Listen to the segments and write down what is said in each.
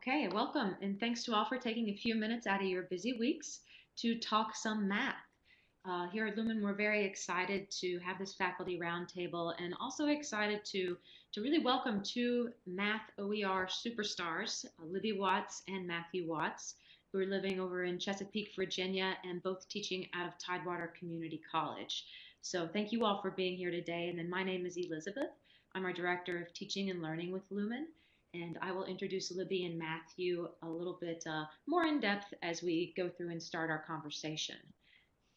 Okay, welcome, and thanks to all for taking a few minutes out of your busy weeks to talk some math. Uh, here at Lumen, we're very excited to have this faculty roundtable and also excited to, to really welcome two math OER superstars, uh, Libby Watts and Matthew Watts, who are living over in Chesapeake, Virginia, and both teaching out of Tidewater Community College. So thank you all for being here today. And then my name is Elizabeth. I'm our Director of Teaching and Learning with Lumen and I will introduce Libby and Matthew a little bit uh, more in depth as we go through and start our conversation.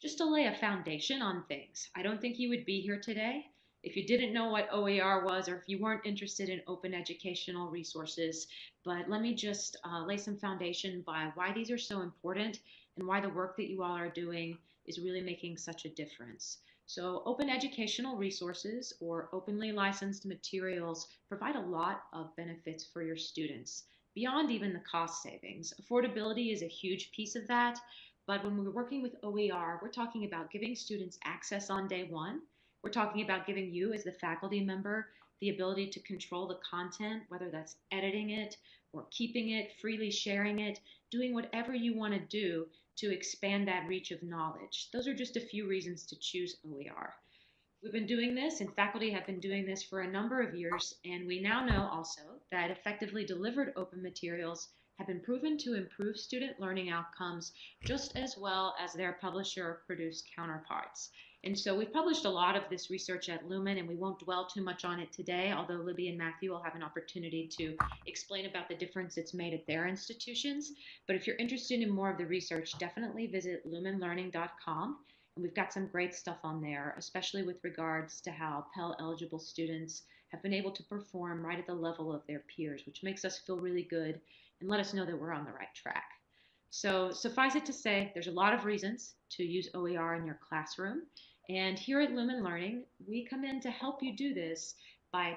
Just to lay a foundation on things, I don't think you would be here today if you didn't know what OER was or if you weren't interested in open educational resources. But let me just uh, lay some foundation by why these are so important and why the work that you all are doing is really making such a difference. So open educational resources or openly licensed materials provide a lot of benefits for your students beyond even the cost savings. Affordability is a huge piece of that, but when we're working with OER, we're talking about giving students access on day one. We're talking about giving you as the faculty member the ability to control the content, whether that's editing it or keeping it, freely sharing it, doing whatever you want to do to expand that reach of knowledge. Those are just a few reasons to choose OER. We've been doing this, and faculty have been doing this for a number of years, and we now know also that effectively delivered open materials have been proven to improve student learning outcomes just as well as their publisher produced counterparts. And so we've published a lot of this research at Lumen, and we won't dwell too much on it today, although Libby and Matthew will have an opportunity to explain about the difference it's made at their institutions. But if you're interested in more of the research, definitely visit lumenlearning.com. And we've got some great stuff on there, especially with regards to how Pell eligible students have been able to perform right at the level of their peers, which makes us feel really good and let us know that we're on the right track. So suffice it to say, there's a lot of reasons to use OER in your classroom. And here at Lumen Learning, we come in to help you do this by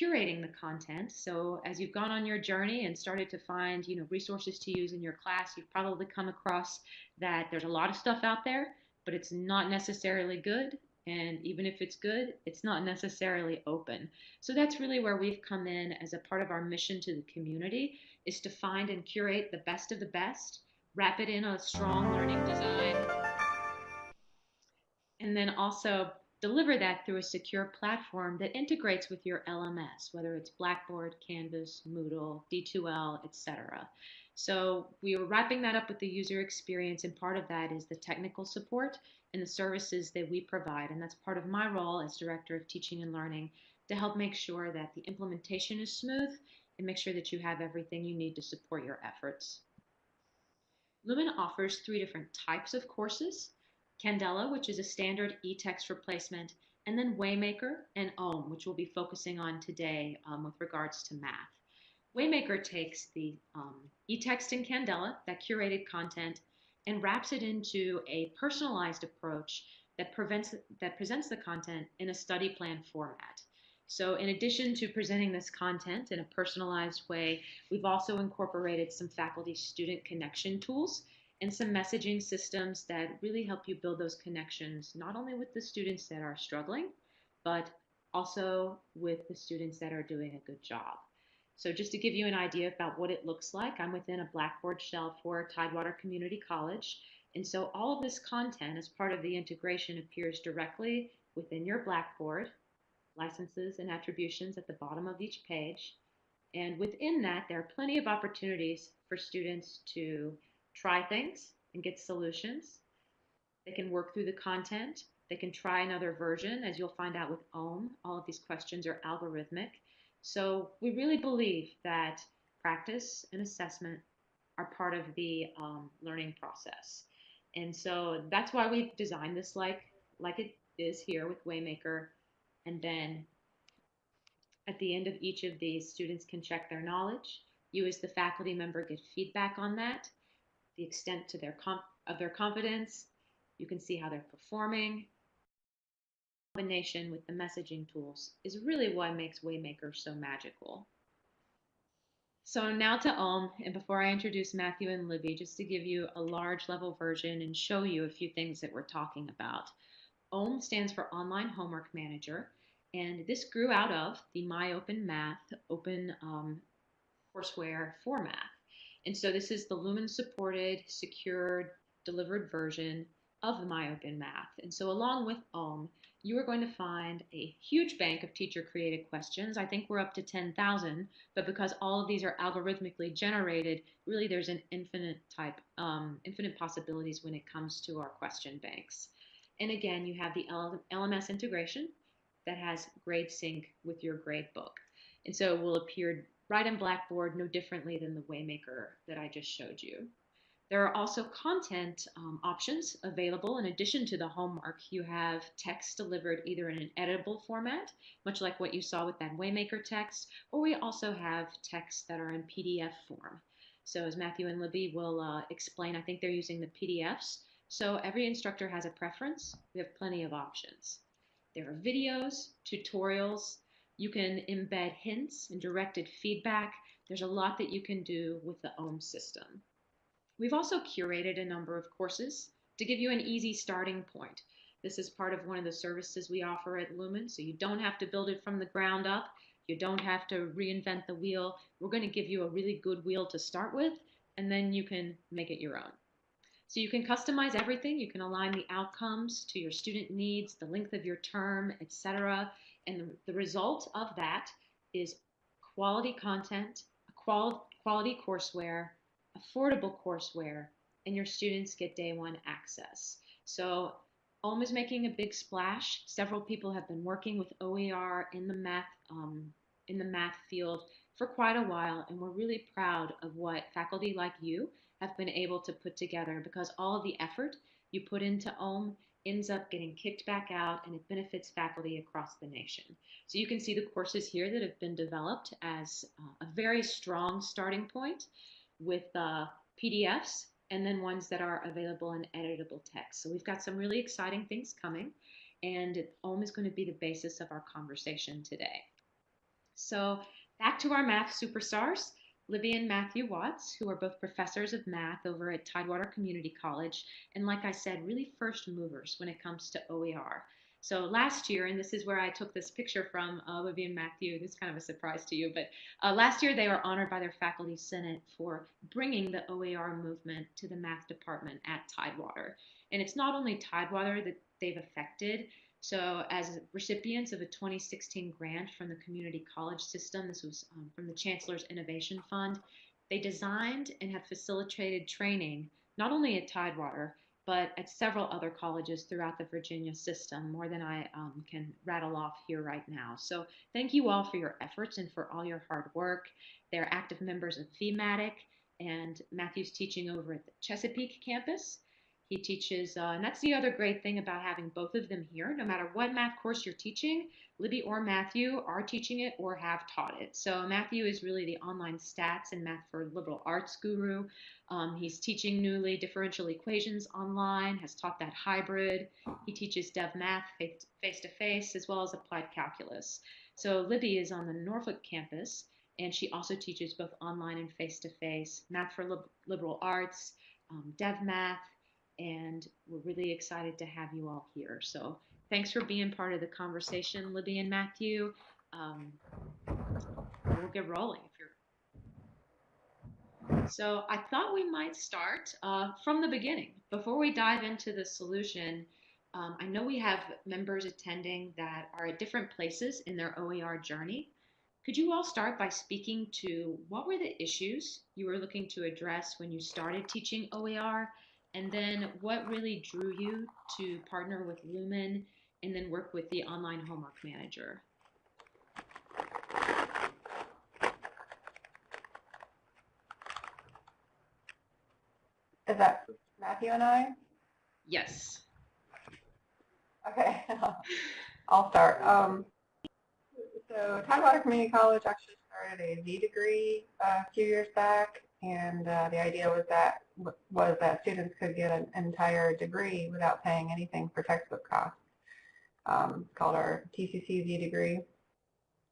curating the content. So as you've gone on your journey and started to find, you know, resources to use in your class, you've probably come across that there's a lot of stuff out there, but it's not necessarily good. And even if it's good, it's not necessarily open. So that's really where we've come in as a part of our mission to the community is to find and curate the best of the best, wrap it in a strong learning design, and then also deliver that through a secure platform that integrates with your LMS, whether it's Blackboard, Canvas, Moodle, D2L, etc. So we are wrapping that up with the user experience, and part of that is the technical support and the services that we provide. And that's part of my role as Director of Teaching and Learning to help make sure that the implementation is smooth and make sure that you have everything you need to support your efforts. Lumen offers three different types of courses. Candela, which is a standard e-text replacement, and then Waymaker and OHM, which we'll be focusing on today um, with regards to math. Waymaker takes the um, e-text in Candela, that curated content, and wraps it into a personalized approach that, prevents, that presents the content in a study plan format. So in addition to presenting this content in a personalized way, we've also incorporated some faculty student connection tools and some messaging systems that really help you build those connections, not only with the students that are struggling, but also with the students that are doing a good job. So just to give you an idea about what it looks like, I'm within a Blackboard shell for Tidewater Community College. And so all of this content as part of the integration appears directly within your Blackboard licenses and attributions at the bottom of each page. And within that, there are plenty of opportunities for students to try things and get solutions. They can work through the content. They can try another version, as you'll find out with OHM. All of these questions are algorithmic. So we really believe that practice and assessment are part of the um, learning process. And so that's why we've designed this like, like it is here with Waymaker and then at the end of each of these, students can check their knowledge. You as the faculty member get feedback on that, the extent to their of their confidence. You can see how they're performing. Combination with the messaging tools is really what makes Waymaker so magical. So now to OHM, and before I introduce Matthew and Libby, just to give you a large level version and show you a few things that we're talking about. OHM stands for Online Homework Manager. And this grew out of the My Open Math open um, courseware for math. And so this is the Lumen supported, secured, delivered version of the MyOpen Math. And so along with OHM, you are going to find a huge bank of teacher created questions. I think we're up to 10,000, but because all of these are algorithmically generated, really there's an infinite type, um, infinite possibilities when it comes to our question banks. And again, you have the LMS integration that has grade sync with your grade book. And so it will appear right in Blackboard no differently than the Waymaker that I just showed you. There are also content um, options available. In addition to the homework, you have text delivered either in an editable format, much like what you saw with that Waymaker text, or we also have texts that are in PDF form. So as Matthew and Libby will uh, explain, I think they're using the PDFs. So every instructor has a preference. We have plenty of options. There are videos, tutorials. You can embed hints and directed feedback. There's a lot that you can do with the OHM system. We've also curated a number of courses to give you an easy starting point. This is part of one of the services we offer at Lumen, so you don't have to build it from the ground up. You don't have to reinvent the wheel. We're going to give you a really good wheel to start with, and then you can make it your own. So you can customize everything. You can align the outcomes to your student needs, the length of your term, etc. And the result of that is quality content, qual quality courseware, affordable courseware, and your students get day one access. So OHM is making a big splash. Several people have been working with OER in the math um, in the math field for quite a while, and we're really proud of what faculty like you have been able to put together because all of the effort you put into OHM ends up getting kicked back out and it benefits faculty across the nation. So you can see the courses here that have been developed as uh, a very strong starting point with uh, PDFs and then ones that are available in editable text. So we've got some really exciting things coming and OHM is going to be the basis of our conversation today. So back to our math superstars. Libby and Matthew Watts, who are both professors of math over at Tidewater Community College, and like I said, really first movers when it comes to OER. So last year, and this is where I took this picture from uh, Libby and Matthew, this is kind of a surprise to you, but uh, last year they were honored by their faculty senate for bringing the OER movement to the math department at Tidewater. And it's not only Tidewater that they've affected, so as recipients of a 2016 grant from the community college system, this was um, from the Chancellor's Innovation Fund, they designed and have facilitated training not only at Tidewater, but at several other colleges throughout the Virginia system, more than I um, can rattle off here right now. So thank you all for your efforts and for all your hard work. They're active members of VMATYC, and Matthew's teaching over at the Chesapeake campus. He teaches, uh, and that's the other great thing about having both of them here. No matter what math course you're teaching, Libby or Matthew are teaching it or have taught it. So Matthew is really the online stats and math for liberal arts guru. Um, he's teaching newly differential equations online, has taught that hybrid. He teaches dev math face to face as well as applied calculus. So Libby is on the Norfolk campus, and she also teaches both online and face to face math for lib liberal arts, um, dev math, and we're really excited to have you all here. So thanks for being part of the conversation, Libby and Matthew. Um, we'll get rolling if you're. So I thought we might start uh, from the beginning. Before we dive into the solution, um, I know we have members attending that are at different places in their OER journey. Could you all start by speaking to what were the issues you were looking to address when you started teaching OER and then what really drew you to partner with Lumen and then work with the online homework manager? Is that Matthew and I? Yes. Okay, I'll start. Um, so Tidewater Community College actually started a Z degree uh, a few years back, and uh, the idea was that was that students could get an entire degree without paying anything for textbook costs. Um, it's called our TCCZ degree.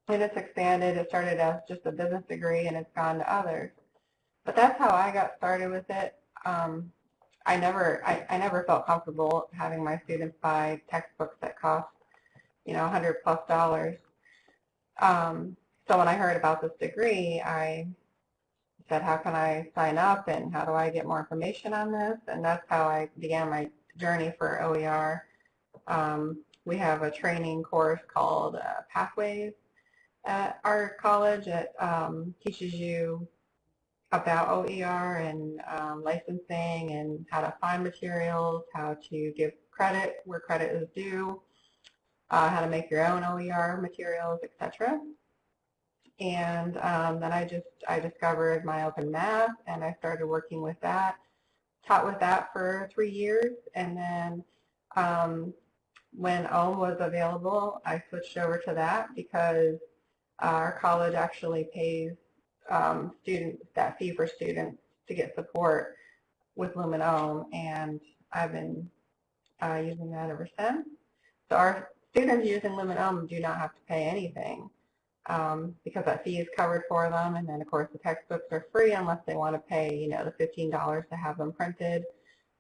And it's expanded. It started as just a business degree and it's gone to others. But that's how I got started with it. Um, I never, I, I never felt comfortable having my students buy textbooks that cost, you know, 100 plus dollars. Um, so when I heard about this degree, I said, how can I sign up and how do I get more information on this? And that's how I began my journey for OER. Um, we have a training course called uh, Pathways at our college that um, teaches you about OER and um, licensing and how to find materials, how to give credit where credit is due, uh, how to make your own OER materials, etc. And um, then I just I discovered MyOpenMath and I started working with that, taught with that for three years, and then um, when OHM was available, I switched over to that because our college actually pays um, students, that fee for students to get support with Lumen OHM, and I've been uh, using that ever since. So our students using Lumen OHM do not have to pay anything um, because that fee is covered for them, and then of course the textbooks are free unless they want to pay, you know, the $15 to have them printed,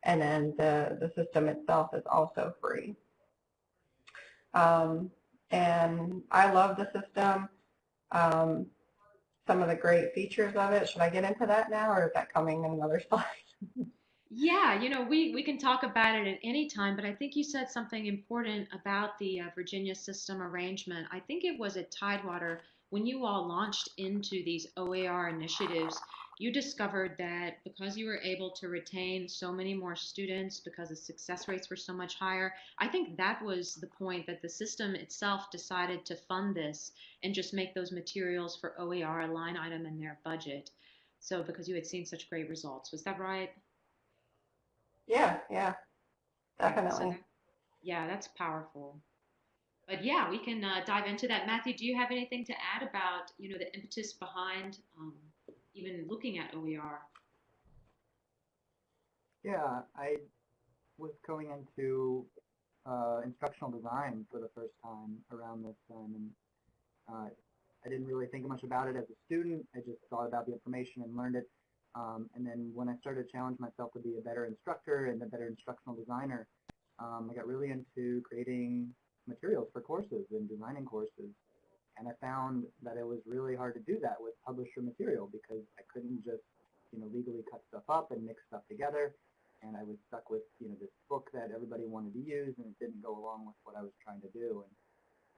and then the, the system itself is also free. Um, and I love the system. Um, some of the great features of it. Should I get into that now, or is that coming in another slide? Yeah, you know, we, we can talk about it at any time, but I think you said something important about the uh, Virginia system arrangement. I think it was at Tidewater when you all launched into these OER initiatives, you discovered that because you were able to retain so many more students because the success rates were so much higher, I think that was the point that the system itself decided to fund this and just make those materials for OER a line item in their budget. So because you had seen such great results, was that right? Yeah, yeah, definitely. So yeah, that's powerful. But yeah, we can uh, dive into that. Matthew, do you have anything to add about you know the impetus behind um, even looking at OER? Yeah, I was going into uh, instructional design for the first time around this time, and uh, I didn't really think much about it as a student. I just thought about the information and learned it. Um, and then when I started to challenge myself to be a better instructor and a better instructional designer, um, I got really into creating materials for courses and designing courses. And I found that it was really hard to do that with publisher material because I couldn't just, you know, legally cut stuff up and mix stuff together. And I was stuck with, you know, this book that everybody wanted to use and it didn't go along with what I was trying to do. And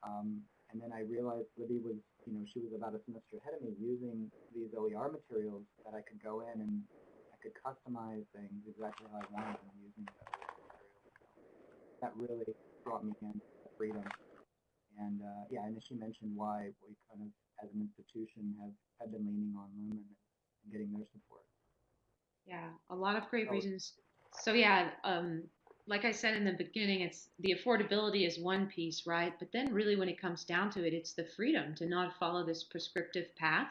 um, and then I realized Libby was, you know, she was about a semester ahead of me using these OER materials that I could go in and I could customize things exactly how I wanted them using the materials. That really brought me in freedom. And uh, yeah, and she mentioned why we kind of, as an institution, have, have been leaning on Lumen and getting their support. Yeah, a lot of great reasons. So yeah, um, like I said in the beginning, it's the affordability is one piece, right? But then really when it comes down to it, it's the freedom to not follow this prescriptive path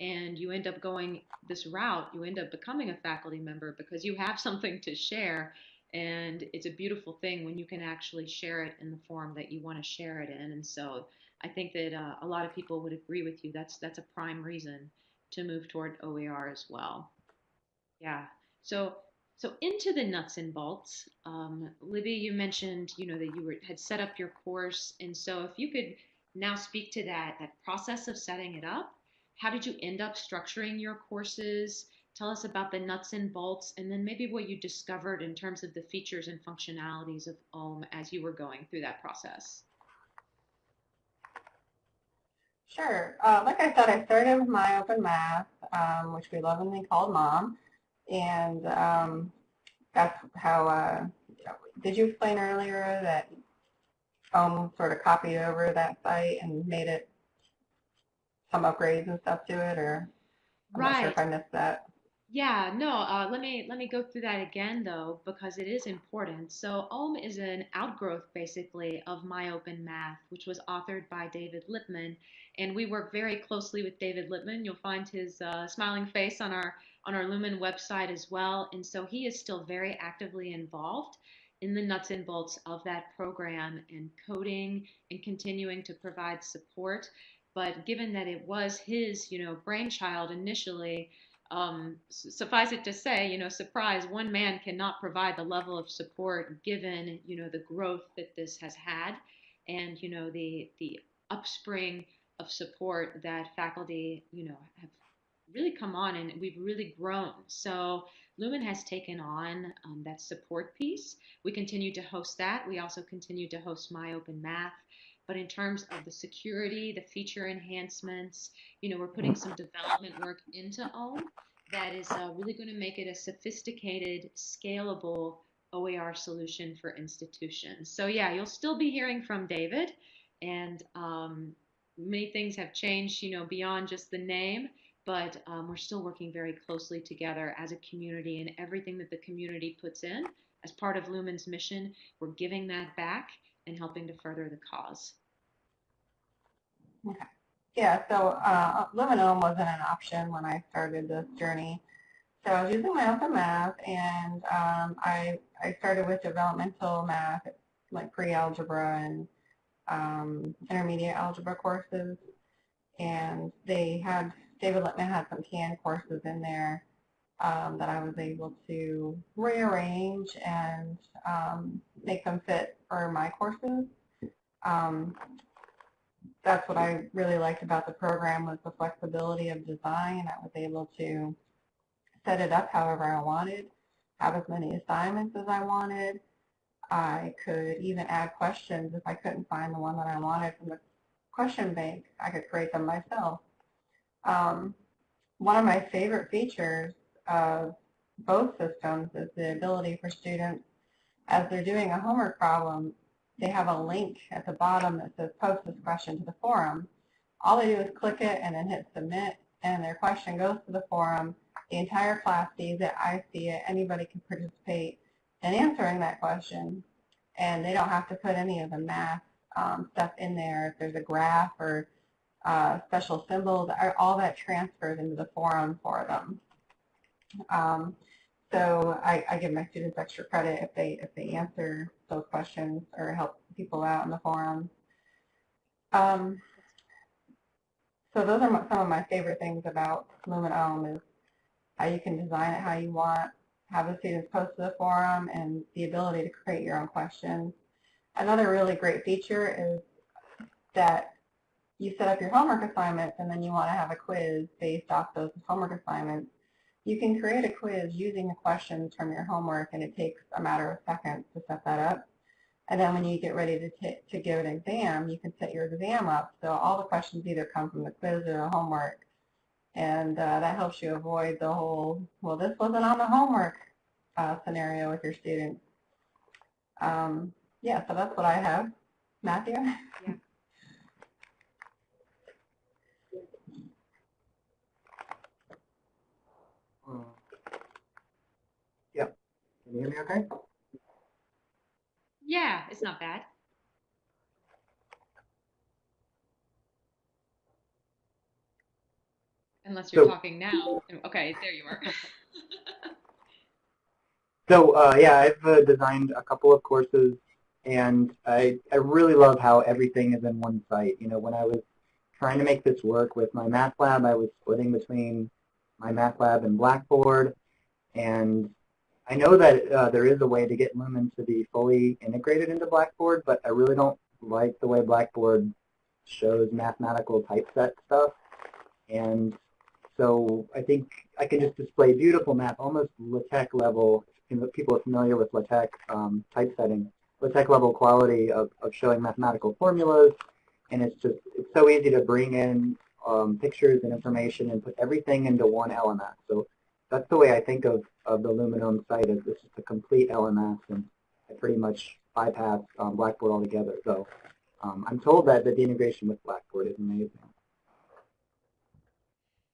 and you end up going this route, you end up becoming a faculty member because you have something to share and it's a beautiful thing when you can actually share it in the form that you want to share it in. And so I think that uh, a lot of people would agree with you. That's that's a prime reason to move toward OER as well. Yeah. So so into the nuts and bolts, um, Libby, you mentioned you know that you were, had set up your course, and so if you could now speak to that that process of setting it up, how did you end up structuring your courses? Tell us about the nuts and bolts, and then maybe what you discovered in terms of the features and functionalities of OHM as you were going through that process. Sure. Uh, like I said, I started with MyOpenMath, um, which we lovingly called Mom. And um, that's how, uh, did you explain earlier that OHM sort of copied over that site and made it some upgrades and stuff to it, or I'm right. not sure if I missed that. Yeah, no, uh, let me let me go through that again though because it is important. So OHM is an outgrowth basically of My Open Math, which was authored by David Lippman, and we work very closely with David Lippman. You'll find his uh, smiling face on our on our Lumen website as well. And so he is still very actively involved in the nuts and bolts of that program and coding and continuing to provide support. But given that it was his, you know, brainchild initially, um, suffice it to say, you know, surprise, one man cannot provide the level of support given, you know, the growth that this has had and, you know, the, the upspring of support that faculty, you know, have really come on and we've really grown. So Lumen has taken on um, that support piece. We continue to host that. We also continue to host My Open Math. But in terms of the security, the feature enhancements, you know, we're putting some development work into OHM that is uh, really going to make it a sophisticated, scalable OER solution for institutions. So yeah, you'll still be hearing from David, and um, many things have changed, you know, beyond just the name. But um, we're still working very closely together as a community, and everything that the community puts in as part of Lumen's mission, we're giving that back and helping to further the cause. Okay. Yeah, so uh, Lumen OHM wasn't an option when I started this journey. So I was using MyOpenMath, and um, I, I started with developmental math, like pre-algebra and um, intermediate algebra courses. And they had, David Lippman had some CAN courses in there um, that I was able to rearrange and um, make them fit for my courses. Um, that's what I really liked about the program was the flexibility of design. I was able to set it up however I wanted, have as many assignments as I wanted. I could even add questions if I couldn't find the one that I wanted from the question bank. I could create them myself. Um, one of my favorite features of both systems is the ability for students, as they're doing a homework problem, they have a link at the bottom that says post this question to the forum. All they do is click it and then hit submit, and their question goes to the forum. The entire class sees it, I see it, anybody can participate in answering that question, and they don't have to put any of the math um, stuff in there. If there's a graph or uh, special symbols, all that transfers into the forum for them. Um, so I, I, give my students extra credit if they if they answer those questions or help people out in the forum. Um, so those are some of my favorite things about Lumen OHM is how you can design it how you want, have the students post to the forum, and the ability to create your own questions. Another really great feature is that you set up your homework assignments and then you want to have a quiz based off those homework assignments you can create a quiz using the questions from your homework, and it takes a matter of seconds to set that up. And then when you get ready to, to give an exam, you can set your exam up. So all the questions either come from the quiz or the homework. And uh, that helps you avoid the whole, well, this wasn't on the homework uh, scenario with your students. Um, yeah, so that's what I have. Matthew? Yeah. You hear me okay? Yeah, it's not bad. Unless you're So- talking now. Okay, there you are. So uh, yeah, I've uh, designed a couple of courses, and I I really love how everything is in one site. You know, when I was trying to make this work with MyMathLab, I was splitting between MyMathLab and Blackboard, and I know that uh, there is a way to get Lumen to be fully integrated into Blackboard, but I really don't like the way Blackboard shows mathematical typeset stuff. And so I think I can just display beautiful math, almost LaTeX level, people are familiar with LaTeX um, typesetting, LaTeX level quality of, of showing mathematical formulas. And it's just, it's so easy to bring in um, pictures and information and put everything into one element. So that's the way I think of, of the Lumen OHM site is this is the complete LMS and I pretty much bypass um, Blackboard altogether. So um, I'm told that, that the integration with Blackboard is amazing.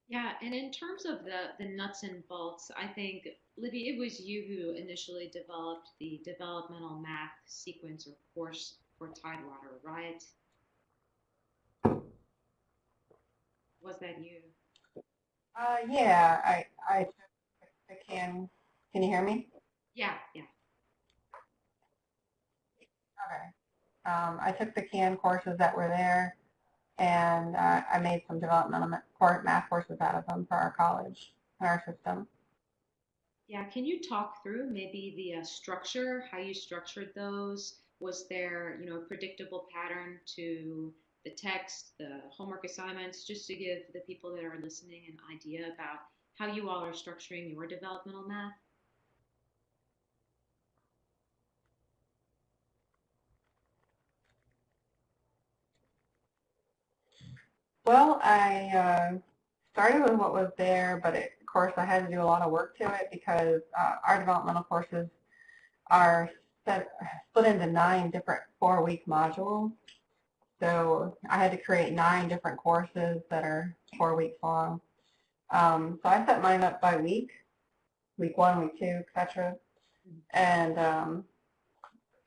Yeah, and in terms of the, the nuts and bolts, I think, Libby, it was you who initially developed the developmental math sequence or course for Tidewater, right? Was that you? Uh, yeah, I, I I can. Can you hear me? Yeah, yeah. Okay. Um, I took the CAN courses that were there, and uh, I made some developmental math courses out of them for our college and our system. Yeah, can you talk through maybe the uh, structure, how you structured those? Was there, you know, a predictable pattern to the text, the homework assignments, just to give the people that are listening an idea about how you all are structuring your developmental math? Well, I uh, started with what was there, but it, of course I had to do a lot of work to it because uh, our developmental courses are set, split into nine different four-week modules. So I had to create nine different courses that are four weeks long. Um, so I set mine up by week, week one, week two, etc. And um,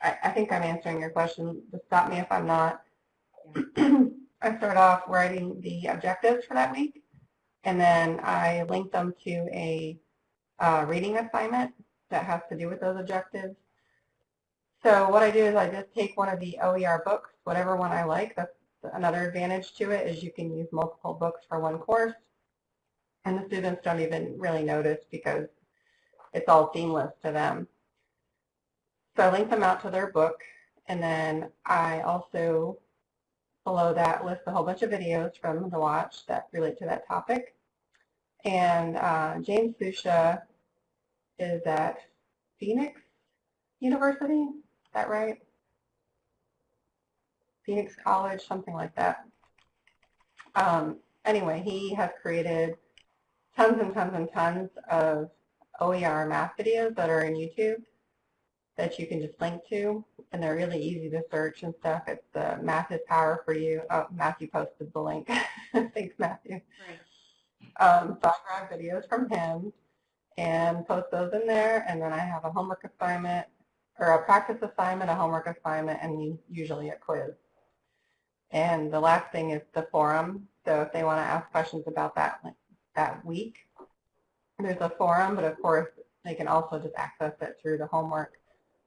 I, I think I'm answering your question. Just stop me if I'm not. I start off writing the objectives for that week, and then I link them to a uh, reading assignment that has to do with those objectives. So what I do is I just take one of the OER books, whatever one I like. That's another advantage to it is you can use multiple books for one course. And the students don't even really notice because it's all seamless to them. So I link them out to their book, and then I also, below that, list a whole bunch of videos them to watch that relate to that topic. And uh, James Sousa is at Phoenix University, is that right? Phoenix College, something like that. Um, anyway, he has created tons and tons and tons of OER math videos that are in YouTube that you can just link to, and they're really easy to search and stuff. It's the Math is Power for You. Oh, Matthew posted the link. Thanks, Matthew. Right. Um, so I grab videos from him and post those in there, and then I have a homework assignment, or a practice assignment, a homework assignment, and usually a quiz. And the last thing is the forum. So if they want to ask questions about that that week, there's a forum, but of course they can also just access it through the homework.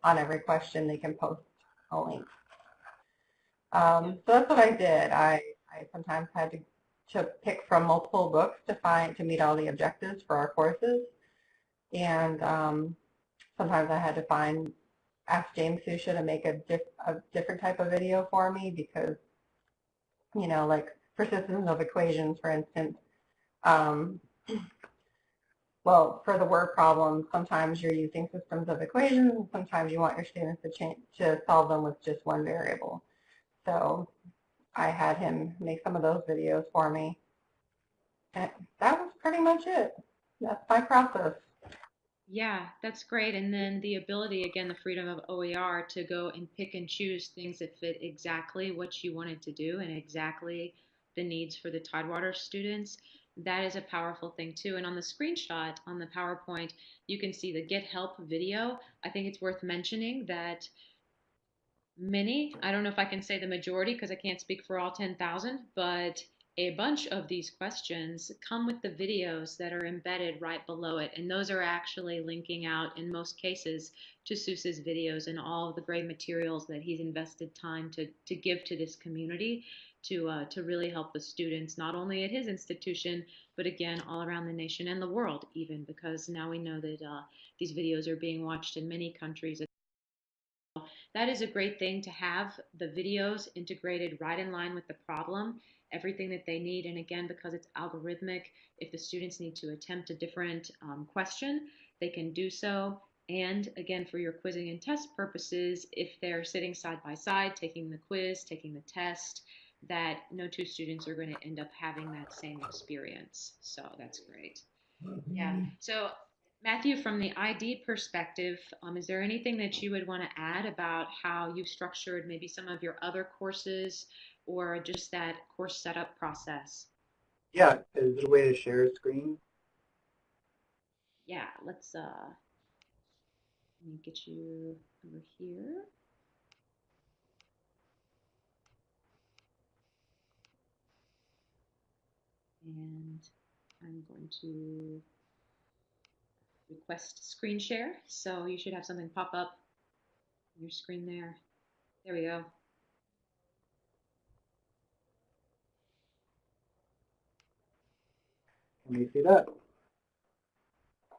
On every question, they can post a link. Um, so that's what I did. I, I sometimes had to, to pick from multiple books to find to meet all the objectives for our courses, and um, sometimes I had to find ask James Sousa to make a, diff, a different type of video for me because, you know, like persistence of equations, for instance. Um, well, for the word problem, sometimes you're using systems of equations, and sometimes you want your students to, change, to solve them with just one variable. So I had him make some of those videos for me. And that was pretty much it. That's my process. Yeah, that's great. And then the ability, again, the freedom of OER to go and pick and choose things that fit exactly what you wanted to do and exactly the needs for the Tidewater students. That is a powerful thing too. And on the screenshot on the PowerPoint, you can see the Get Help video. I think it's worth mentioning that many, I don't know if I can say the majority because I can't speak for all 10,000, but a bunch of these questions come with the videos that are embedded right below it. And those are actually linking out in most cases to Sousa's videos and all the great materials that he's invested time to, to give to this community to, uh, to really help the students, not only at his institution, but again, all around the nation and the world even, because now we know that uh, these videos are being watched in many countries. That is a great thing to have the videos integrated right in line with the problem everything that they need. And again, because it's algorithmic, if the students need to attempt a different um, question, they can do so. And again, for your quizzing and test purposes, if they're sitting side by side, taking the quiz, taking the test, that no two students are going to end up having that same experience. So that's great. Yeah. So Matthew, from the ID perspective, um, is there anything that you would want to add about how you've structured maybe some of your other courses or just that course setup process? Yeah, is there a way to share a screen? Yeah, let's uh, let me get you over here. And I'm going to request screen share. So you should have something pop up on your screen there. There we go. Can you see that?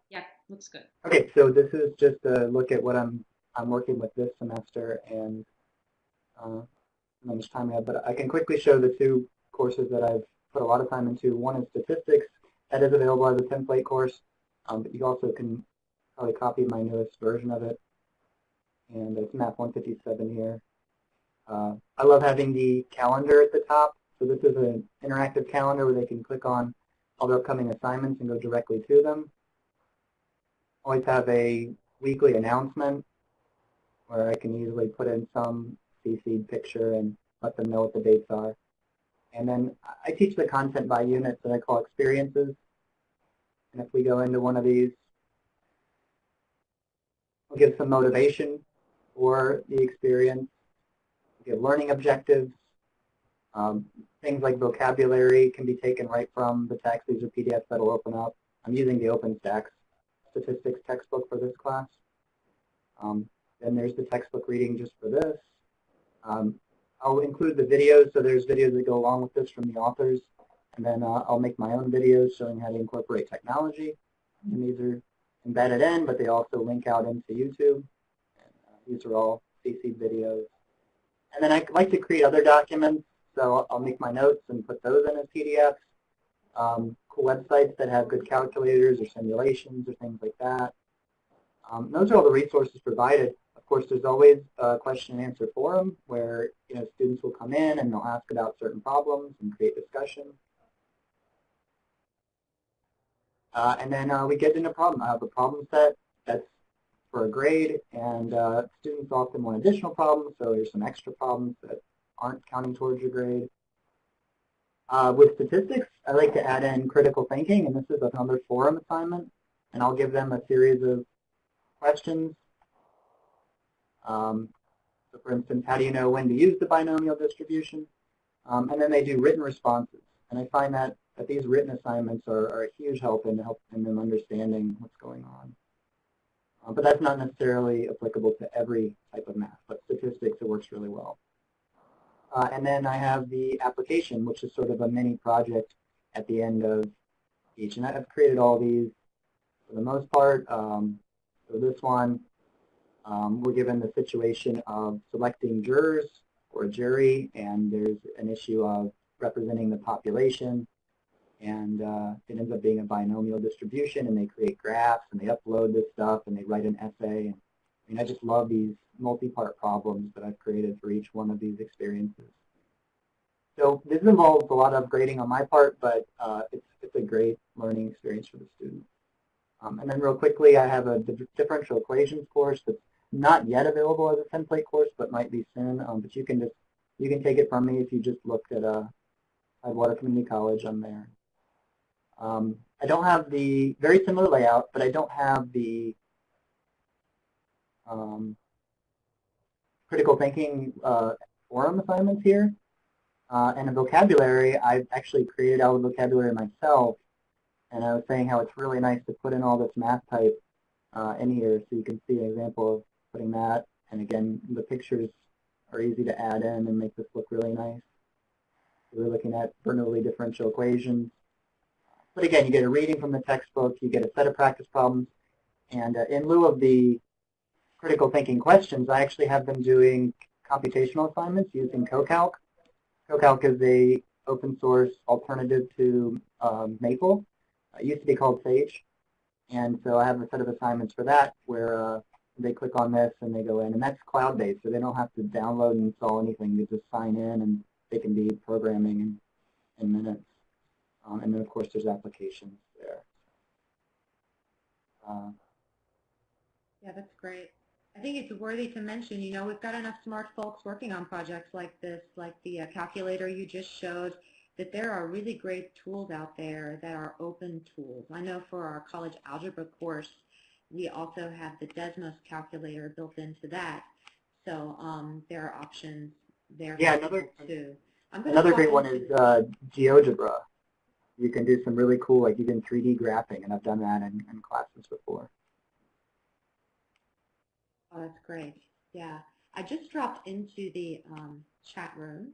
Yeah, looks good. Okay, so this is just a look at what I'm I'm working with this semester, and uh, how much time we have, but I can quickly show the two courses that I've put a lot of time into. One is statistics. That is available as a template course, um, but you also can probably copy my newest version of it. And it's map 157 here. Uh, I love having the calendar at the top. So this is an interactive calendar where they can click on all their upcoming assignments and go directly to them. Always have a weekly announcement where I can easily put in some CC'd picture and let them know what the dates are. And then I teach the content by units that I call experiences. And if we go into one of these, we'll give some motivation for the experience, we'll give learning objectives, um, things like vocabulary can be taken right from the text. These are PDFs that will open up. I'm using the OpenStax statistics textbook for this class. Um, then there's the textbook reading just for this. Um, I'll include the videos, so there's videos that go along with this from the authors. And then uh, I'll make my own videos showing how to incorporate technology. And these are embedded in, but they also link out into YouTube. And, uh, these are all CC videos. And then I like to create other documents, so I'll make my notes and put those in as PDFs. Um, cool websites that have good calculators or simulations or things like that. Um, those are all the resources provided. Of course, there's always a question and answer forum where you know students will come in and they'll ask about certain problems and create discussion. Uh, and then uh, we get into problem. I have a problem set that's for a grade, and uh, students often want additional problems, so there's some extra problems that aren't counting towards your grade. Uh, with statistics, I like to add in critical thinking, and this is another forum assignment, and I'll give them a series of questions. Um, so for instance, how do you know when to use the binomial distribution? Um, and then they do written responses. And I find that, that these written assignments are, are a huge help in helping them understanding what's going on. Uh, but that's not necessarily applicable to every type of math, but statistics, it works really well. Uh, and then I have the application, which is sort of a mini project at the end of each. And I've created all these for the most part. Um, this one, um, we're given the situation of selecting jurors for a jury, and there's an issue of representing the population, and uh, it ends up being a binomial distribution, and they create graphs, and they upload this stuff, and they write an essay. I mean, I just love these multi-part problems that I've created for each one of these experiences. So this involves a lot of grading on my part, but uh, it's, it's a great learning experience for the students. Um, and then real quickly, I have a differential equations course that's not yet available as a template course, but might be soon. Um, but you can just you can take it from me if you just look at uh, Tidewater Community College on there. Um, I don't have the very similar layout, but I don't have the um, critical thinking uh, forum assignments here. Uh, and a vocabulary, I've actually created out of vocabulary myself and I was saying how it's really nice to put in all this math type uh, in here so you can see an example of putting that. And again, the pictures are easy to add in and make this look really nice. So we're looking at Bernoulli differential equations. But again, you get a reading from the textbook, you get a set of practice problems, and uh, in lieu of the critical thinking questions, I actually have them doing computational assignments using CoCalc. CoCalc is a open source alternative to um, Maple, it used to be called Sage. And so I have a set of assignments for that where uh, they click on this and they go in. And that's cloud-based, so they don't have to download and install anything. They just sign in and they can be programming in, in minutes. Um, and then, of course, there's applications there. Uh, yeah, that's great. I think it's worthy to mention, you know, we've got enough smart folks working on projects like this, like the uh, calculator you just showed, that there are really great tools out there that are open tools. I know for our college algebra course, we also have the Desmos calculator built into that. So um, there are options there yeah, another, too. Another great one is uh, GeoGebra. You can do some really cool, like even 3D graphing, and I've done that in, in classes before. Oh, that's great. Yeah. I just dropped into the um, chat room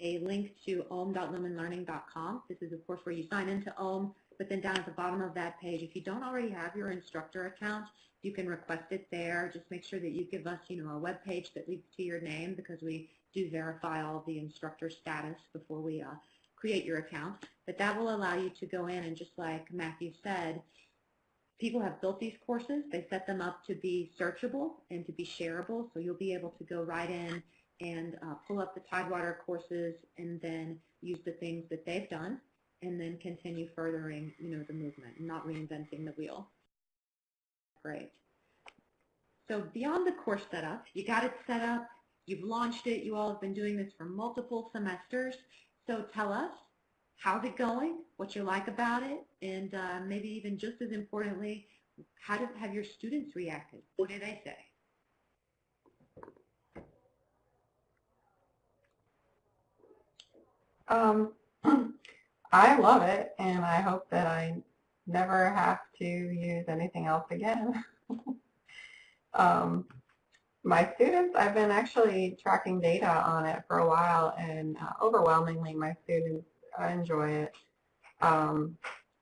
a link to ohm.lumenlearning.com. This is, of course, where you sign into OHM, but then down at the bottom of that page, if you don't already have your instructor account, you can request it there. Just make sure that you give us, you know, a web page that leads to your name because we do verify all the instructor status before we uh, create your account. But that will allow you to go in and just like Matthew said, people have built these courses. They set them up to be searchable and to be shareable. So you'll be able to go right in and uh, pull up the Tidewater courses and then use the things that they've done and then continue furthering, you know, the movement not reinventing the wheel. Great. So beyond the course setup, you got it set up, you've launched it, you all have been doing this for multiple semesters. So tell us, how's it going, what you like about it, and uh, maybe even just as importantly, how have your students reacted? What do they say? Um, I love it, and I hope that I never have to use anything else again. um, my students, I've been actually tracking data on it for a while, and uh, overwhelmingly my students enjoy it. Um,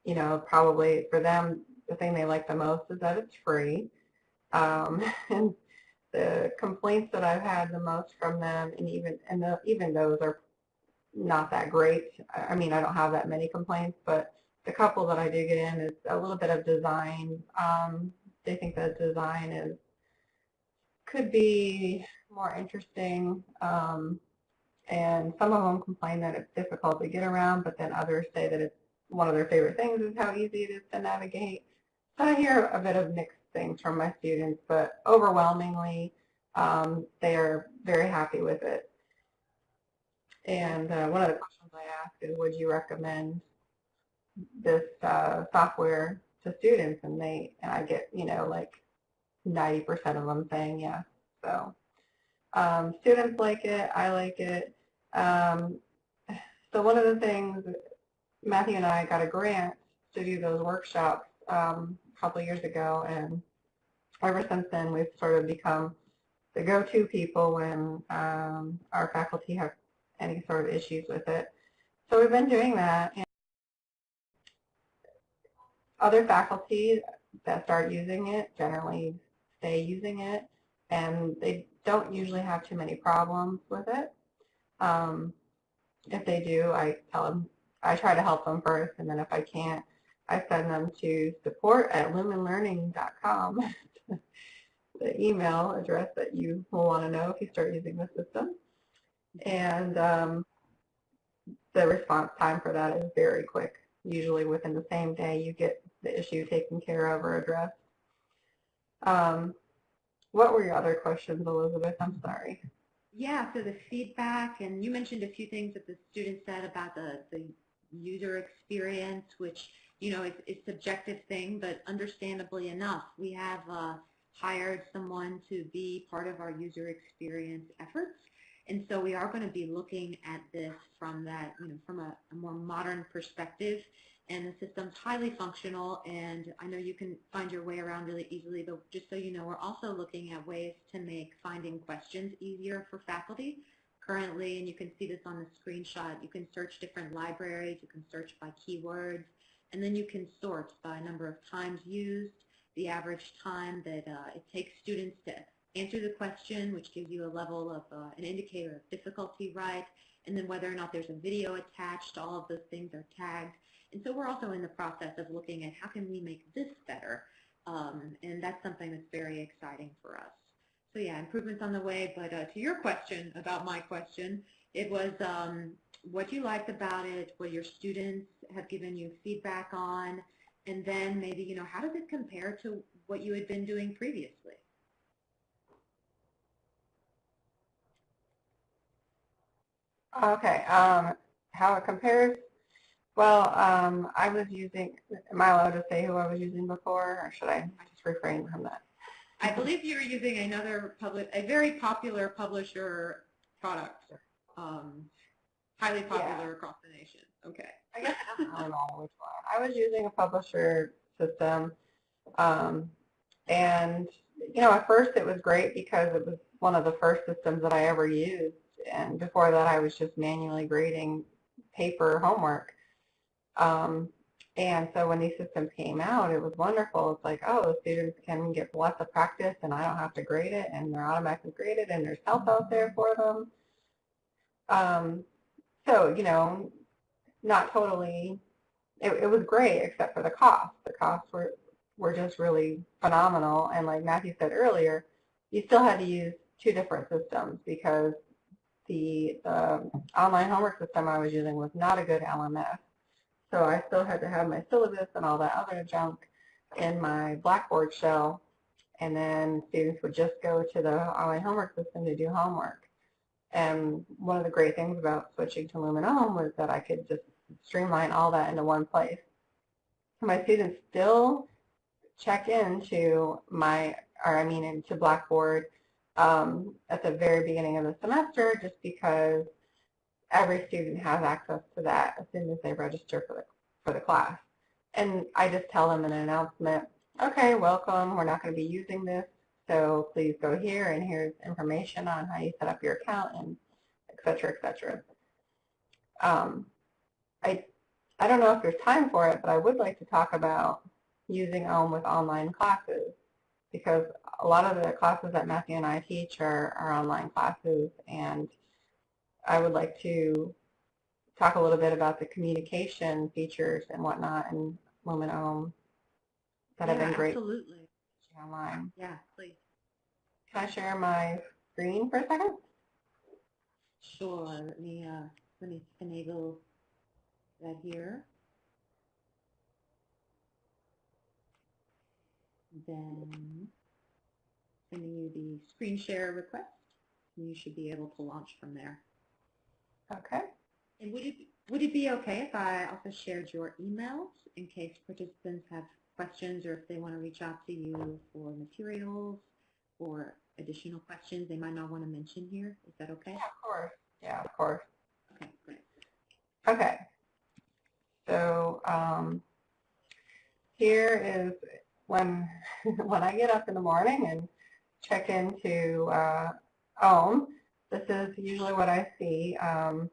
you know, probably for them, the thing they like the most is that it's free. Um, and the complaints that I've had the most from them, and even and the, even those are not that great. I mean, I don't have that many complaints, but the couple that I do get in is a little bit of design. Um, they think that design is could be more interesting. Um, and some of them complain that it's difficult to get around, but then others say that it's one of their favorite things is how easy it is to navigate. So I hear a bit of mixed things from my students, but overwhelmingly um, they are very happy with it. And uh, one of the questions I ask is, would you recommend this uh, software to students? And they, and I get, you know, like 90% of them saying yes. So um, students like it, I like it. Um, so one of the things, Matthew and I got a grant to do those workshops um, a couple years ago, and ever since then we've sort of become the go-to people when um, our faculty have any sort of issues with it. So we've been doing that. And other faculty that start using it generally stay using it, and they don't usually have too many problems with it. Um, if they do, I tell them, I try to help them first, and then if I can't, I send them to support at lumenlearning.com, the email address that you will want to know if you start using the system. And um, the response time for that is very quick. Usually within the same day you get the issue taken care of or addressed. Um, what were your other questions, Elizabeth? I'm sorry. Yeah, so the feedback, and you mentioned a few things that the students said about the, the user experience, which, you know, is, it's a subjective thing, but understandably enough, we have uh, hired someone to be part of our user experience efforts. And so we are going to be looking at this from that, you know, from a, a more modern perspective. And the system's highly functional, and I know you can find your way around really easily, but just so you know, we're also looking at ways to make finding questions easier for faculty. Currently, and you can see this on the screenshot, you can search different libraries, you can search by keywords, and then you can sort by number of times used, the average time that uh, it takes students to answer the question, which gives you a level of uh, an indicator of difficulty, right? And then whether or not there's a video attached, all of those things are tagged. And so we're also in the process of looking at how can we make this better, um, and that's something that's very exciting for us. So yeah, improvements on the way, but uh, to your question about my question, it was um, what you liked about it, what your students have given you feedback on, and then maybe, you know, how does it compare to what you had been doing previously? Okay, um, how it compares? Well, um, I was using, am I allowed to say who I was using before, or should I just refrain from that? I believe you were using another public, a very popular publisher product, um, highly popular Yeah. across the nation. Okay. I guess I don't know which one. I was using a publisher system, um, and you know, at first it was great because it was one of the first systems that I ever used, and before that I was just manually grading paper homework. Um, And so when these systems came out, it was wonderful. It's like, oh, students can get lots of practice and I don't have to grade it and they're automatically graded and there's help out there for them. Um, so, you know, not totally, it, it was great except for the cost. The costs were, were just really phenomenal. And like Matthew said earlier, you still had to use two different systems because the, the online homework system I was using was not a good LMS. So I still had to have my syllabus and all that other junk in my Blackboard shell, and then students would just go to the online homework system to do homework. And one of the great things about switching to Lumen was that I could just streamline all that into one place. My students still check into my, or I mean into Blackboard um, at the very beginning of the semester just because every student has access to that as soon as they register for the, for the class. And I just tell them in an announcement, okay, welcome, we're not going to be using this, so please go here and here's information on how you set up your account and et cetera, et cetera. Um, I, I don't know if there's time for it, but I would like to talk about using OHM with online classes because a lot of the classes that Matthew and I teach are, are online classes and I would like to talk a little bit about the communication features and whatnot in Lumen OHM that have been great Absolutely. online. Yeah, please. Can I share my screen for a second? Sure. Let me uh, let me enable that here. Then sending you the screen share request, and you should be able to launch from there. Okay. And would it would it be okay if I also shared your emails in case participants have questions or if they want to reach out to you for materials or additional questions they might not want to mention here? Is that okay? Yeah, of course. Yeah, of course. Okay, great. Okay. So um, here is when when I get up in the morning and check into uh, OHM. This is usually what I see. Um,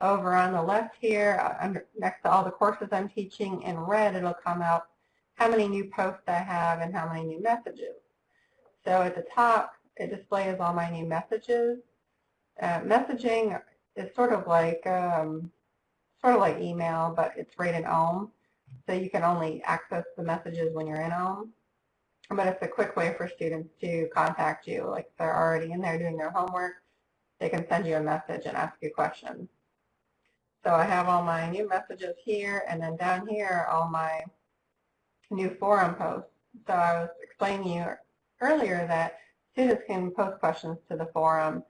over on the left here, uh, under, next to all the courses I'm teaching, in red it'll come out how many new posts I have and how many new messages. So at the top, it displays all my new messages. Uh, messaging is sort of like um, sort of like email, but it's rated OHM. So you can only access the messages when you're in OHM. But it's a quick way for students to contact you. Like they're already in there doing their homework, they can send you a message and ask you questions. So I have all my new messages here, and then down here all my new forum posts. So I was explaining to you earlier that students can post questions to the forum.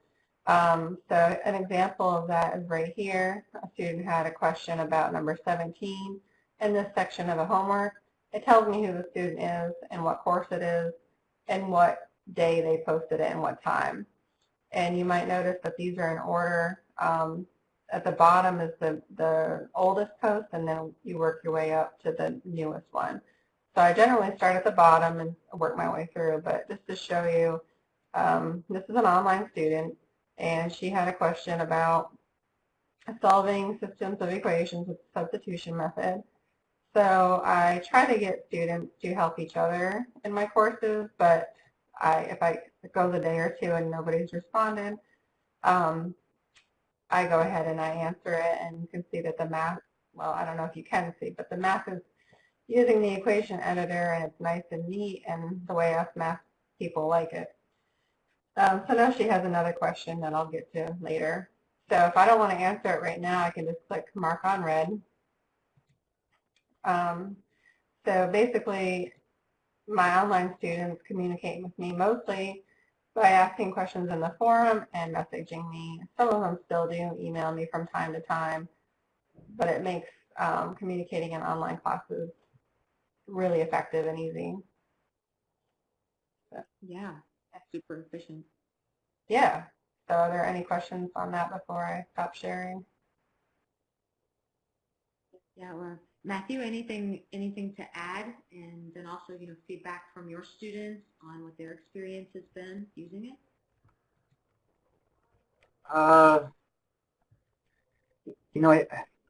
Um, so an example of that is right here. A student had a question about number 17 in this section of the homework. It tells me who the student is and what course it is and what day they posted it and what time. And you might notice that these are in order. Um, at the bottom is the, the oldest post and then you work your way up to the newest one. So I generally start at the bottom and work my way through, but just to show you, um, this is an online student and she had a question about solving systems of equations with substitution method. So I try to get students to help each other in my courses, but I, if I go a day or two and nobody's responded, um, I go ahead and I answer it and you can see that the math, well, I don't know if you can see, but the math is using the equation editor and it's nice and neat and the way us math people like it. Um, so now she has another question that I'll get to later. So if I don't want to answer it right now, I can just click mark unread. Um, so basically, my online students communicate with me mostly by asking questions in the forum and messaging me. Some of them still do email me from time to time, but it makes um, communicating in online classes really effective and easy. Yeah, that's super efficient. Yeah. So are there any questions on that before I stop sharing? Yeah, or Matthew, anything anything to add, and then also you know feedback from your students on what their experience has been using it. Uh, you know, I,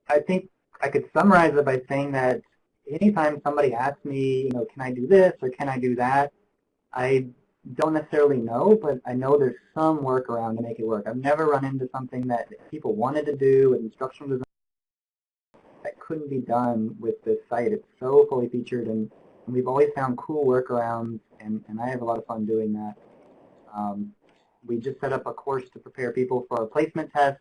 I think I could summarize it by saying that anytime somebody asks me, you know, can I do this or can I do that, I don't necessarily know, but I know there's some workaround to make it work. I've never run into something that people wanted to do with instructional design couldn't be done with this site. It's so fully featured, and, and we've always found cool workarounds, and, and I have a lot of fun doing that. Um, we just set up a course to prepare people for a placement test,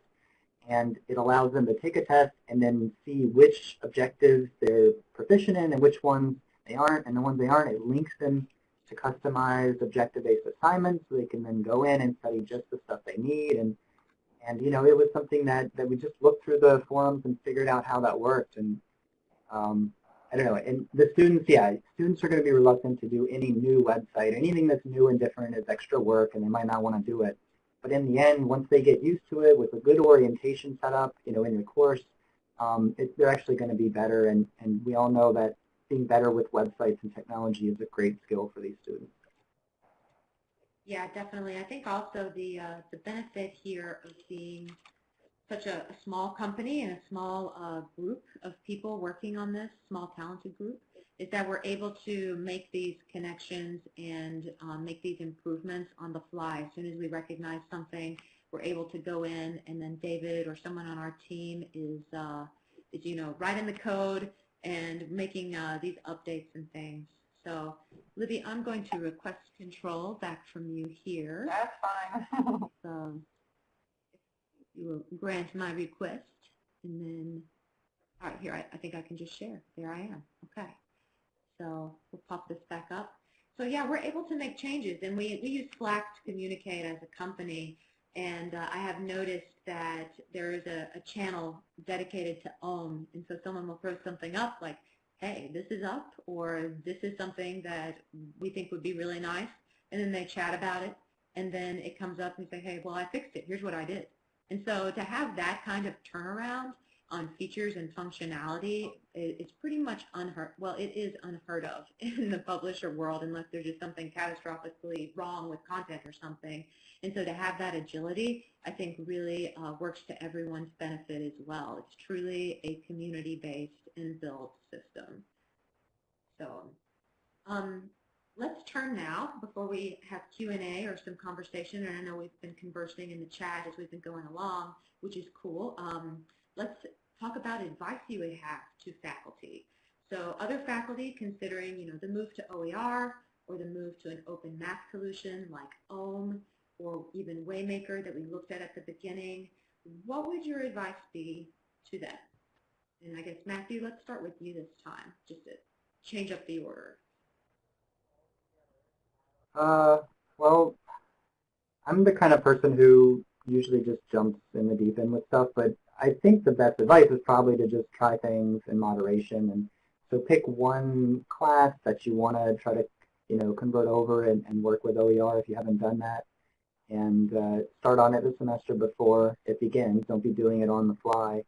and it allows them to take a test and then see which objectives they're proficient in and which ones they aren't, and the ones they aren't, it links them to customized objective-based assignments so they can then go in and study just the stuff they need. And, and you know, it was something that, that we just looked through the forums and figured out how that worked. And um, I don't know, and the students, yeah, students are going to be reluctant to do any new website. Anything that's new and different is extra work and they might not want to do it. But in the end, once they get used to it with a good orientation set up, you know, in your course, um, it, they're actually going to be better. And, and we all know that being better with websites and technology is a great skill for these students. Yeah, definitely. I think also the uh, the benefit here of being such a, a small company and a small uh, group of people working on this, small talented group, is that we're able to make these connections and um, make these improvements on the fly. As soon as we recognize something, we're able to go in and then David or someone on our team is, uh, is you know, writing the code and making uh, these updates and things. So, Libby, I'm going to request control back from you here. That's fine. so, you will grant my request, and then, all right, here, I, I think I can just share. There I am. Okay. So we'll pop this back up. So yeah, we're able to make changes, and we, we use Slack to communicate as a company, and uh, I have noticed that there is a, a channel dedicated to OHM, and so someone will throw something up like, hey, this is up, or this is something that we think would be really nice, and then they chat about it, and then it comes up and say, hey, well, I fixed it. Here's what I did. And so to have that kind of turnaround on features and functionality is pretty much unheard, well, it is unheard of in the publisher world unless there's just something catastrophically wrong with content or something. And so to have that agility, I think really uh, works to everyone's benefit as well. It's truly a community-based and built system. So um, let's turn now, before we have Q&A or some conversation, and I know we've been conversing in the chat as we've been going along, which is cool. Um, let's talk about advice you would have to faculty. So other faculty considering, you know, the move to OER or the move to an open math solution like OHM or even Waymaker that we looked at at the beginning, what would your advice be to them? And I guess, Matthew, let's start with you this time, just to change up the order. Uh, well, I'm the kind of person who usually just jumps in the deep end with stuff, but I think the best advice is probably to just try things in moderation. And so pick one class that you want to try to, you know, convert over and, and work with OER if you haven't done that. And uh, start on it the semester before it begins. Don't be doing it on the fly.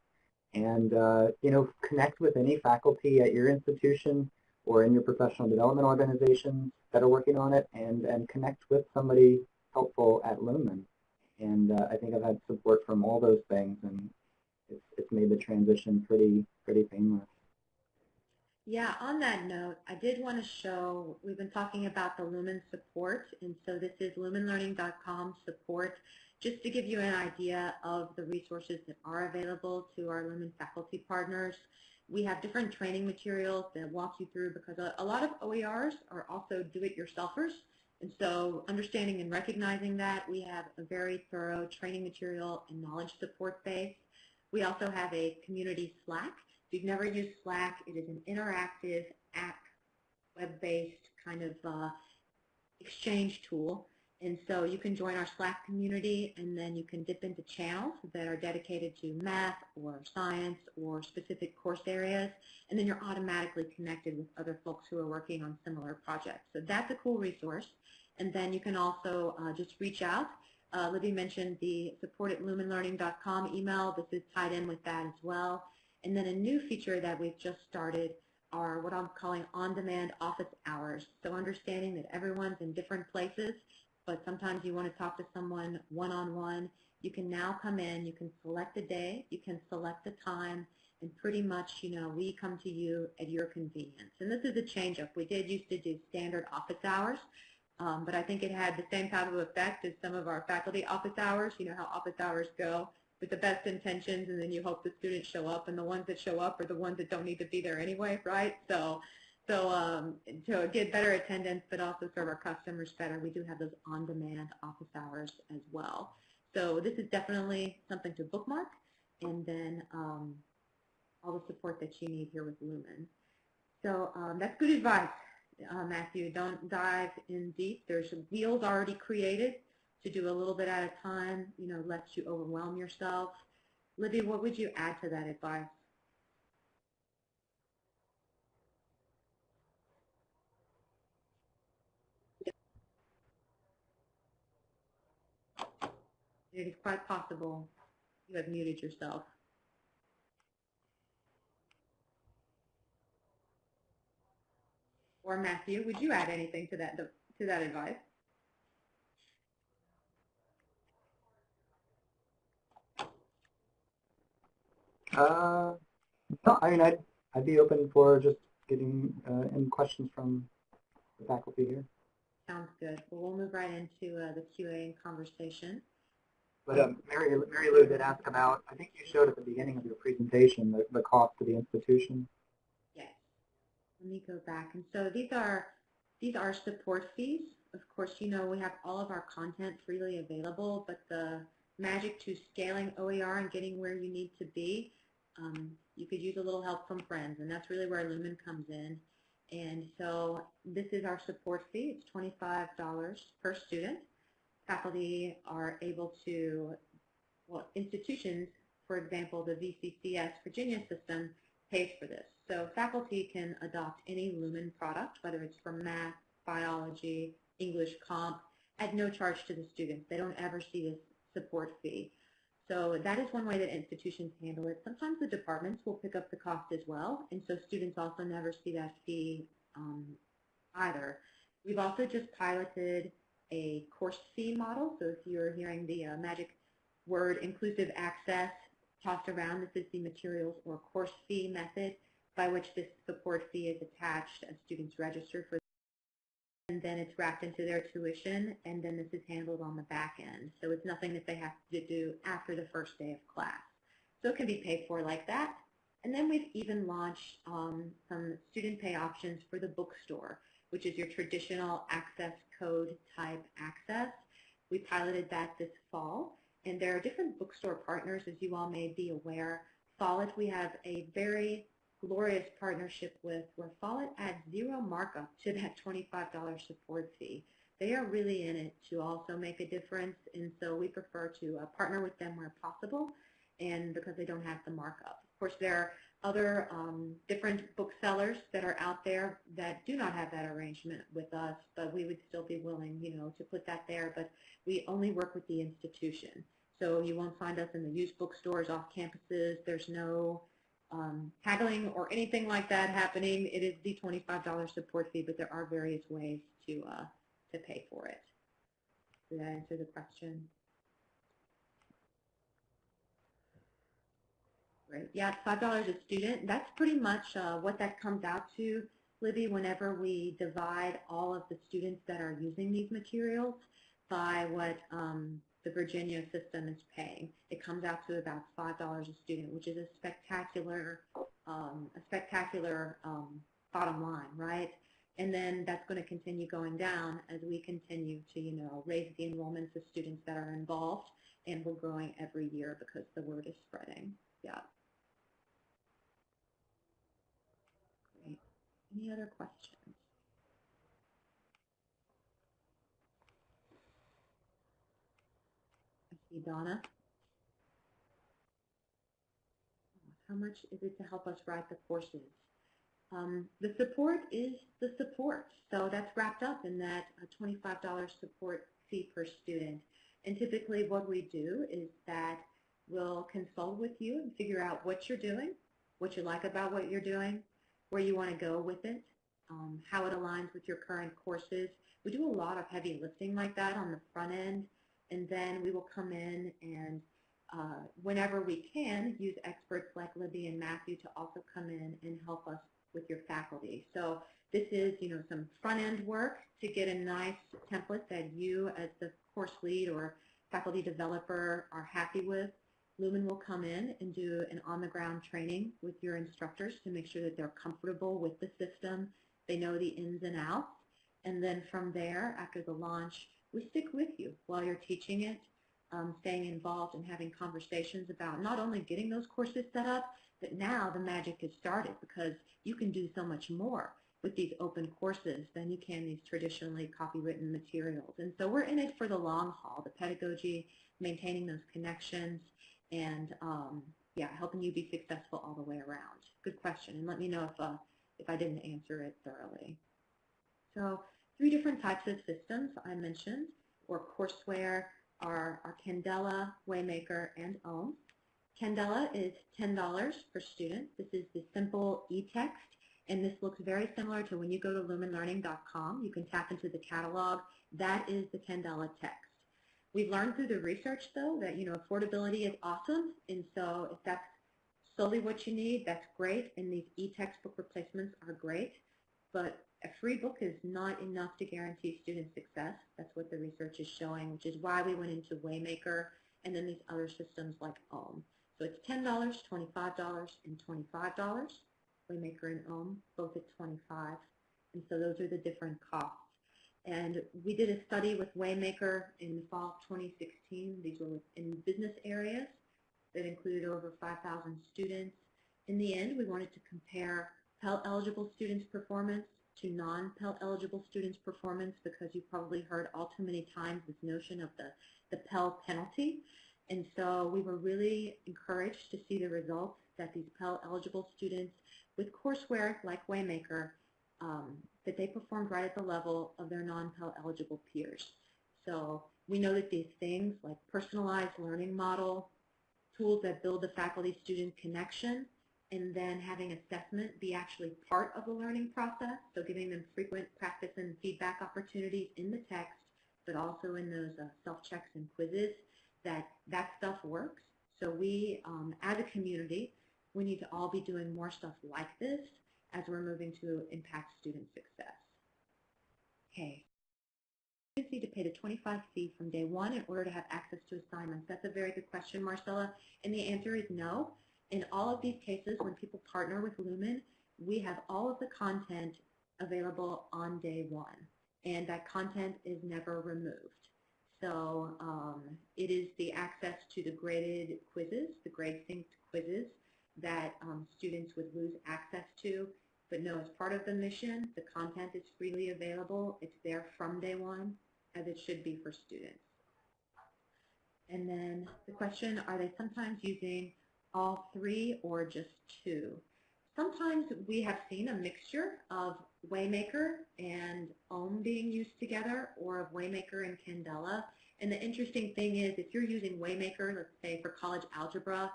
And, uh, you know, connect with any faculty at your institution or in your professional development organizations that are working on it and, and connect with somebody helpful at Lumen. And uh, I think I've had support from all those things, and it's, it's made the transition pretty, pretty painless. Yeah, on that note, I did want to show, we've been talking about the Lumen support, and so this is lumenlearning.com support, just to give you an idea of the resources that are available to our Lumen faculty partners. We have different training materials that walk you through because a, a lot of OERs are also do-it-yourselfers, and so understanding and recognizing that, we have a very thorough training material and knowledge support base. We also have a community Slack. If you've never used Slack, it is an interactive app, web-based kind of uh, exchange tool. And so you can join our Slack community and then you can dip into channels that are dedicated to math or science or specific course areas. And then you're automatically connected with other folks who are working on similar projects. So that's a cool resource. And then you can also uh, just reach out. Uh, Libby mentioned the support at lumenlearning.com email. This is tied in with that as well. And then a new feature that we've just started are what I'm calling on-demand office hours. So understanding that everyone's in different places, but sometimes you want to talk to someone one-on-one. -on -one. You can now come in, you can select a day, you can select a time, and pretty much, you know, we come to you at your convenience. And this is a change-up. We did used to do standard office hours, um, but I think it had the same type of effect as some of our faculty office hours. You know how office hours go with the best intentions, and then you hope the students show up, and the ones that show up are the ones that don't need to be there anyway, right? So, so um, to get better attendance, but also serve our customers better, we do have those on-demand office hours as well. So this is definitely something to bookmark, and then um, all the support that you need here with Lumen. So um, that's good advice, uh, Matthew. Don't dive in deep. There's wheels already created to do a little bit at a time, you know, lest you overwhelm yourself. Libby, what would you add to that advice? It is quite possible you have muted yourself. Or Matthew, would you add anything to that to that advice? Uh, no, I mean, I'd, I'd be open for just getting uh, any questions from the faculty here. Sounds good. Well, we'll move right into uh, the QA and conversation. But um, Mary, Mary Lou did ask about, I think you showed at the beginning of your presentation, the, the cost to the institution. Yes. Let me go back. And so these are these are support fees. Of course, you know we have all of our content freely available, but the magic to scaling OER and getting where you need to be, um, you could use a little help from friends, and that's really where Lumen comes in. And so this is our support fee. It's $25 per student. Faculty are able to, well, institutions, for example, the VCCS Virginia system pays for this. So faculty can adopt any Lumen product, whether it's for math, biology, English comp, at no charge to the students. They don't ever see this support fee. So that is one way that institutions handle it. Sometimes the departments will pick up the cost as well, and so students also never see that fee um, either. We've also just piloted a course fee model. So if you're hearing the uh, magic word inclusive access tossed around, this is the materials or course fee method by which this support fee is attached as students register for and then it's wrapped into their tuition, and then this is handled on the back end. So it's nothing that they have to do after the first day of class. So it can be paid for like that. And then we've even launched um, some student pay options for the bookstore, which is your traditional access code type access. We piloted that this fall, and there are different bookstore partners, as you all may be aware. Follett, we have a very glorious partnership with where Follett adds zero markup to that $25 support fee. They are really in it to also make a difference, and so we prefer to uh, partner with them where possible, and because they don't have the markup. Of course, there are other um, different booksellers that are out there that do not have that arrangement with us, but we would still be willing, you know, to put that there. But we only work with the institution, so you won't find us in the used bookstores off campuses. There's no um, haggling or anything like that happening, it is the $25 support fee, but there are various ways to, uh, to pay for it. Did that answer the question? Great. Yeah, $5 a student. That's pretty much uh, what that comes out to, Libby, whenever we divide all of the students that are using these materials by what um, the Virginia system is paying. It comes out to about $5 a student, which is a spectacular, um, a spectacular um, bottom line, right? And then that's going to continue going down as we continue to, you know, raise the enrollments of students that are involved, and we're growing every year because the word is spreading. Yeah. Great. Any other questions? Donna. How much is it to help us write the courses? Um, the support is the support, so that's wrapped up in that $25 support fee per student. And typically what we do is that we'll consult with you and figure out what you're doing, what you like about what you're doing, where you want to go with it, um, how it aligns with your current courses. We do a lot of heavy lifting like that on the front end and then we will come in and uh, whenever we can, use experts like Libby and Matthew to also come in and help us with your faculty. So this is, you know, some front-end work to get a nice template that you as the course lead or faculty developer are happy with. Lumen will come in and do an on-the-ground training with your instructors to make sure that they're comfortable with the system, they know the ins and outs, and then from there, after the launch, we stick with you while you're teaching it, um, staying involved and having conversations about not only getting those courses set up, but now the magic has started because you can do so much more with these open courses than you can these traditionally copywritten materials. And so we're in it for the long haul, the pedagogy, maintaining those connections, and um, yeah, helping you be successful all the way around. Good question, and let me know if, uh, if I didn't answer it thoroughly. So three different types of systems I mentioned, or courseware, are, are Candela, Waymaker, and OHM. Candela is $10 per student. This is the simple e-text, and this looks very similar to when you go to lumenlearning.com. You can tap into the catalog. That is the Candela text. We've learned through the research, though, that you know affordability is awesome, and so if that's solely what you need, that's great, and these e-textbook replacements are great, but a free book is not enough to guarantee student success. That's what the research is showing, which is why we went into Waymaker and then these other systems like OHM. So it's $10, $25, and $25. Waymaker and OHM, both at 25 And so those are the different costs. And we did a study with Waymaker in the fall of 2016. These were in business areas that included over 5,000 students. In the end, we wanted to compare Pell-eligible students' performance to non-Pell eligible students' performance because you've probably heard all too many times this notion of the, the Pell penalty. And so we were really encouraged to see the results that these Pell eligible students with courseware like Waymaker, um, that they performed right at the level of their non-Pell eligible peers. So we know that these things like personalized learning model, tools that build the faculty-student connection, and then having assessment be actually part of the learning process, so giving them frequent practice and feedback opportunities in the text, but also in those uh, self-checks and quizzes, that that stuff works. So we, um, as a community, we need to all be doing more stuff like this as we're moving to impact student success. Okay. Students need to pay the 25 fee from day one in order to have access to assignments. That's a very good question, Marcella, and the answer is no. In all of these cases, when people partner with Lumen, we have all of the content available on day one, and that content is never removed. So um, it is the access to the graded quizzes, the grade synced quizzes that um, students would lose access to. But no, as part of the mission, the content is freely available. It's there from day one, as it should be for students. And then the question, are they sometimes using all three or just two. Sometimes we have seen a mixture of Waymaker and OHM being used together or of Waymaker and Candela. And the interesting thing is if you're using Waymaker, let's say for college algebra,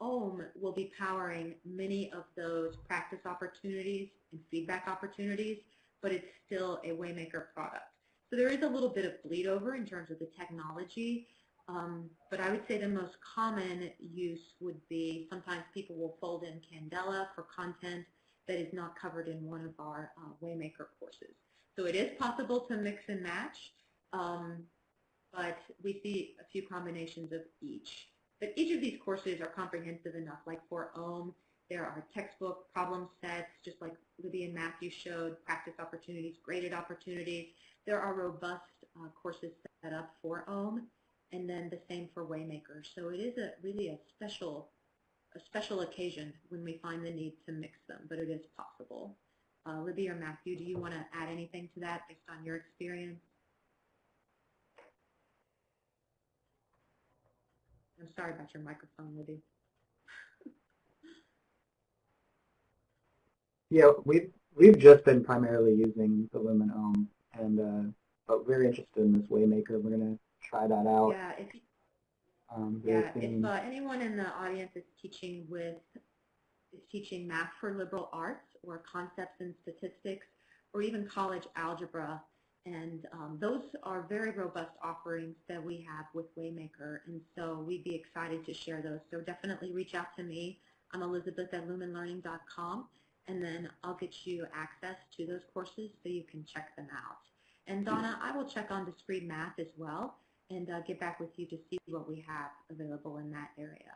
OHM will be powering many of those practice opportunities and feedback opportunities, but it's still a Waymaker product. So there is a little bit of bleed over in terms of the technology, um, but I would say the most common use would be sometimes people will fold in Candela for content that is not covered in one of our uh, Waymaker courses. So it is possible to mix and match, um, but we see a few combinations of each. But each of these courses are comprehensive enough, like for OHM, there are textbook problem sets, just like Libby and Matthew showed, practice opportunities, graded opportunities. There are robust uh, courses set up for OHM and then the same for Waymaker. So it is a really a special a special occasion when we find the need to mix them, but it is possible. Uh, Libby or Matthew, do you want to add anything to that based on your experience? I'm sorry about your microphone, Libby. Yeah, we've we've just been primarily using the Lumen OHM, and uh, but we're interested in this Waymaker. We're gonna try that out. Yeah, if, Um, yeah, if uh, anyone in the audience is teaching with is teaching math for liberal arts or concepts in statistics or even college algebra And um, those are very robust offerings that we have with Waymaker, and so we'd be excited to share those. So definitely reach out to me. I'm Elizabeth at lumenlearning.com, and then I'll get you access to those courses so you can check them out. And Donna, I will check on discrete math as well and uh, get back with you to see what we have available in that area.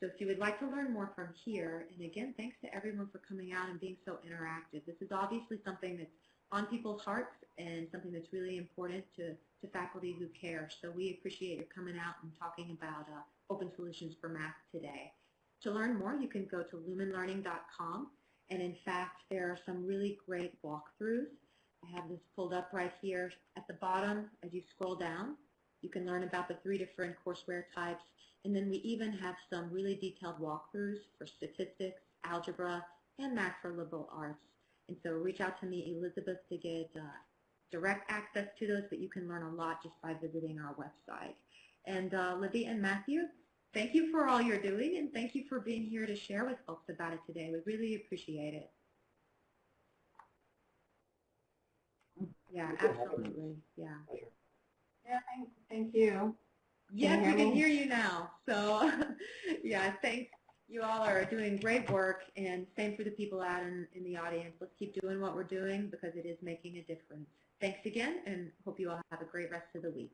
So if you would like to learn more from here, and again, thanks to everyone for coming out and being so interactive. This is obviously something that's on people's hearts and something that's really important to, to faculty who care. So we appreciate your coming out and talking about uh, open solutions for math today. To learn more, you can go to lumenlearning.com, and in fact, there are some really great walkthroughs. I have this pulled up right here at the bottom. As you scroll down, you can learn about the three different courseware types, and then we even have some really detailed walkthroughs for statistics, algebra, and math for liberal arts. And so reach out to me, Elizabeth, to get uh, direct access to those, but you can learn a lot just by visiting our website. And uh, Libby and Matthew, thank you for all you're doing, and thank you for being here to share with folks about it today. We really appreciate it. Yeah, Thank you for having us. absolutely. Yeah. Yeah, thank, thank you. Yes, you we can me? hear you now. So, yeah, thanks. You all are doing great work, and same for the people out in, in the audience. Let's keep doing what we're doing because it is making a difference. Thanks again, and hope you all have a great rest of the week.